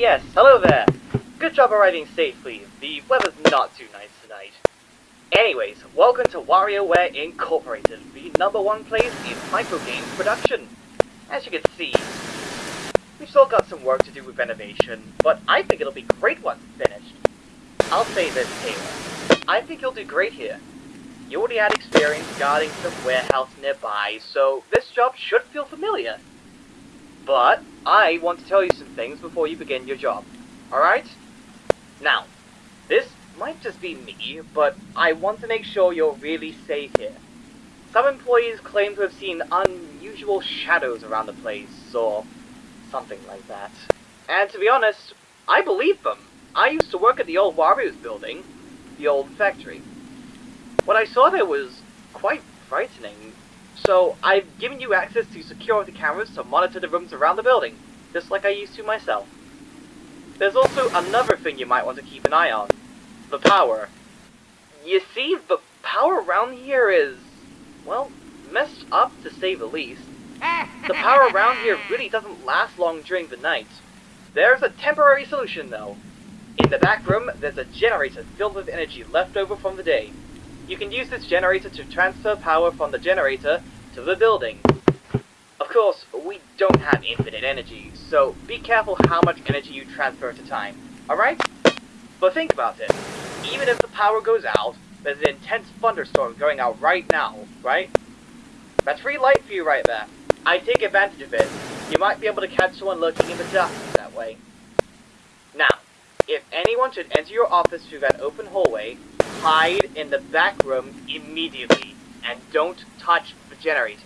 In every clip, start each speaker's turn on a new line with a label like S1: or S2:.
S1: yes, hello there. Good job arriving safely. The weather's not too nice tonight. Anyways, welcome to WarioWare Incorporated, the number one place in microgames production. As you can see, we've still got some work to do with renovation, but I think it'll be great once it's finished. I'll say this, Taylor. I think you'll do great here. You already had experience guarding some warehouse nearby, so this job should feel familiar. But I want to tell you some things before you begin your job. Alright? Now, this might just be me, but I want to make sure you're really safe here. Some employees claim to have seen unusual shadows around the place, or something like that. And to be honest, I believe them. I used to work at the old Wario's building, the old factory. What I saw there was quite frightening, so I've given you access to security cameras to monitor the rooms around the building, just like I used to myself. There's also another thing you might want to keep an eye on. The power. You see, the power around here is, well, messed up to say the least. The power around here really doesn't last long during the night. There's a temporary solution though. In the back room, there's a generator filled with energy left over from the day. You can use this generator to transfer power from the generator to the building. Of course, we don't have infinite energy, so be careful how much energy you transfer at a time, alright? But think about it. Even if the power goes out, there's an intense thunderstorm going out right now, right? That's free light for you right there. I take advantage of it. You might be able to catch someone lurking in the darkness that way. Now, if anyone should enter your office through that open hallway, hide in the back room immediately, and don't touch the generator.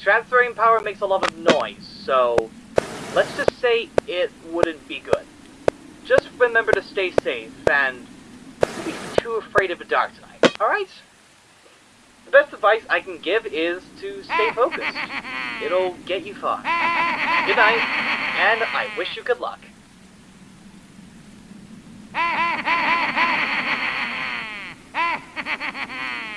S1: Transferring power makes a lot of noise, so let's just say it wouldn't be good. Just remember to stay safe, and be too afraid of the dark tonight, alright? The best advice I can give is to stay focused. It'll get you far. Good night, and I wish you good luck ha ha ha ha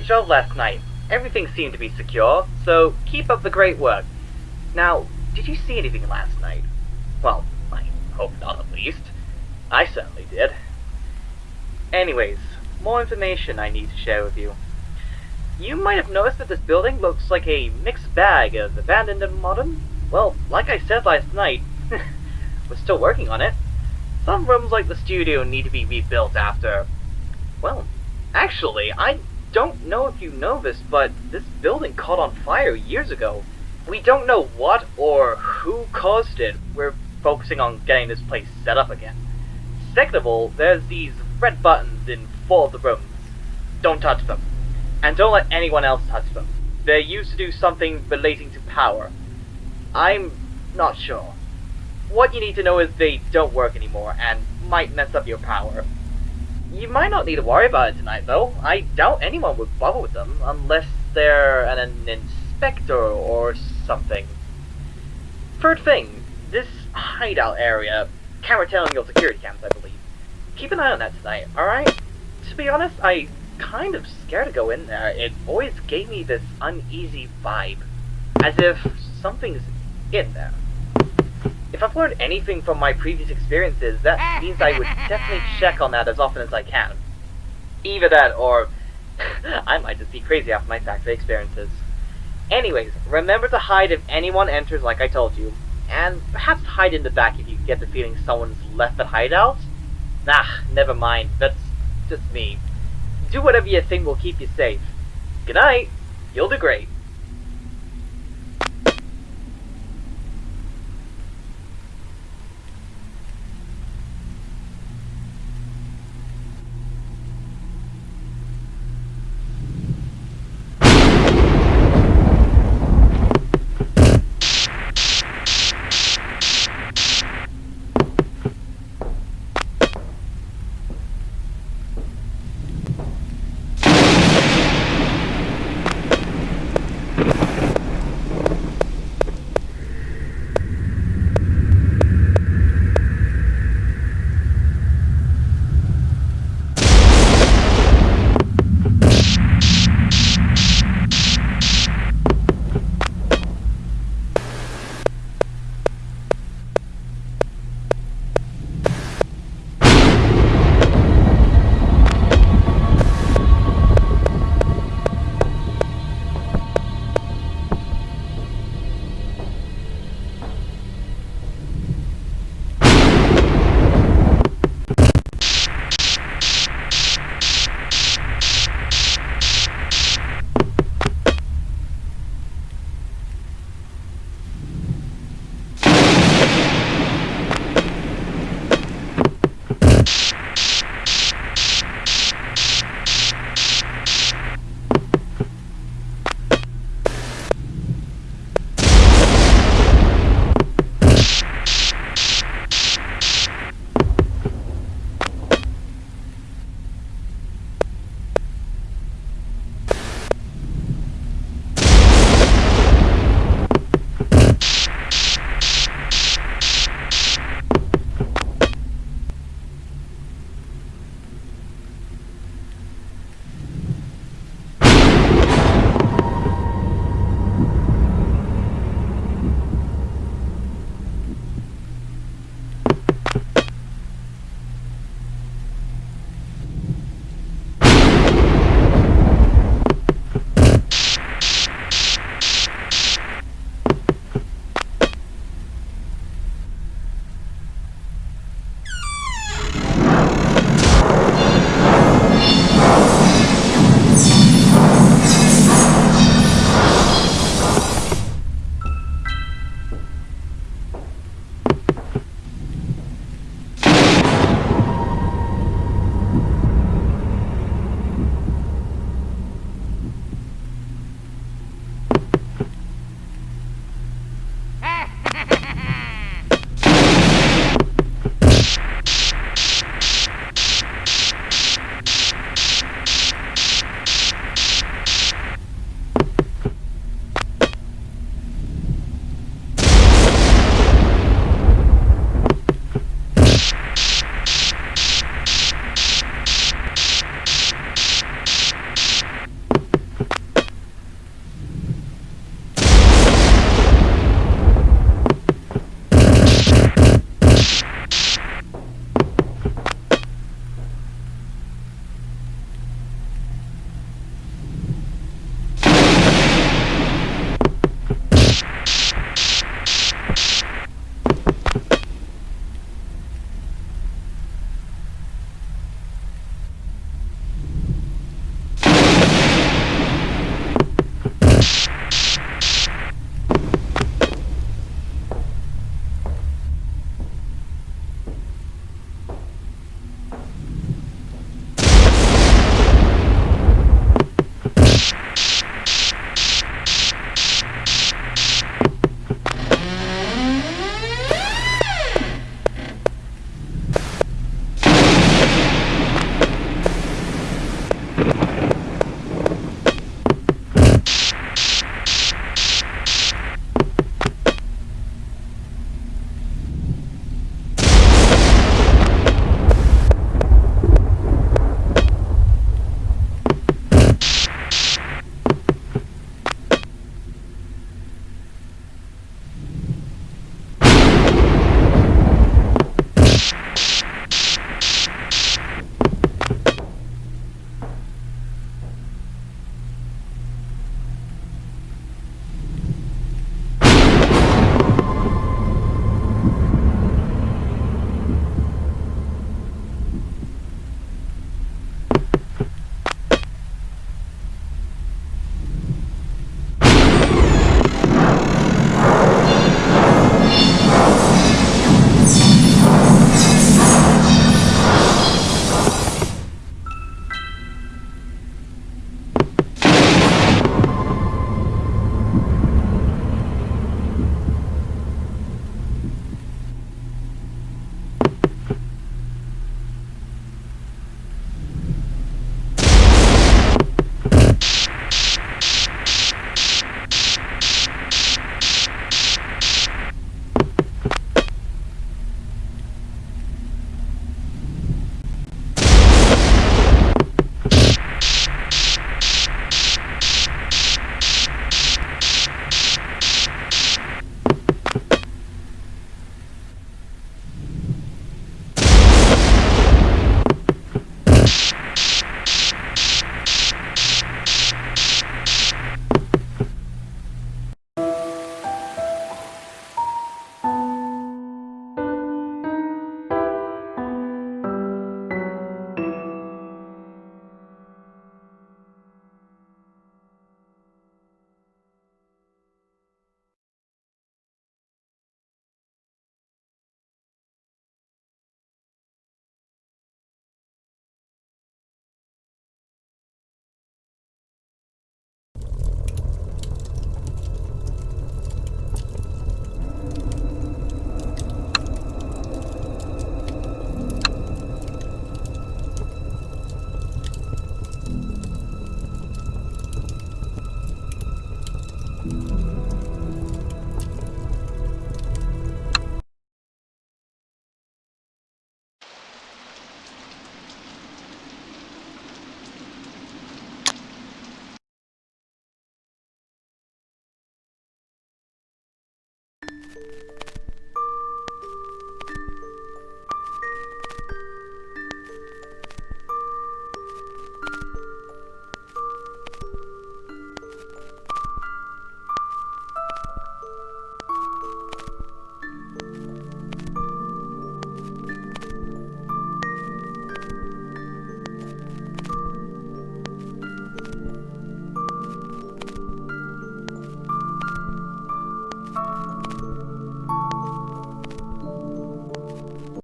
S1: job last night. Everything seemed to be secure, so keep up the great work. Now, did you see anything last night? Well, I hope not at least. I certainly did. Anyways, more information I need to share with you. You might have noticed that this building looks like a mixed bag of abandoned and modern. Well, like I said last night, we're still working on it. Some rooms like the studio need to be rebuilt after... Well, actually, I don't know if you know this, but this building caught on fire years ago. We don't know what or who caused it. We're focusing on getting this place set up again. Second of all, there's these red buttons in four of the rooms. Don't touch them. And don't let anyone else touch them. They're used to do something relating to power. I'm not sure. What you need to know is they don't work anymore and might mess up your power. You might not need to worry about it tonight, though. I doubt anyone would bother with them unless they're an, an inspector or something. Third thing, this hideout area, camera telling your security cams, I believe. Keep an eye on that tonight, alright? To be honest, I kind of scared to go in there. It always gave me this uneasy vibe. As if something's in there. If I've learned anything from my previous experiences, that means I would definitely check on that as often as I can. Either that, or I might just be crazy after my factory experiences. Anyways, remember to hide if anyone enters like I told you, and perhaps hide in the back if you get the feeling someone's left the hideout. Nah, never mind, that's just me. Do whatever you think will keep you safe. Good night, you'll do great.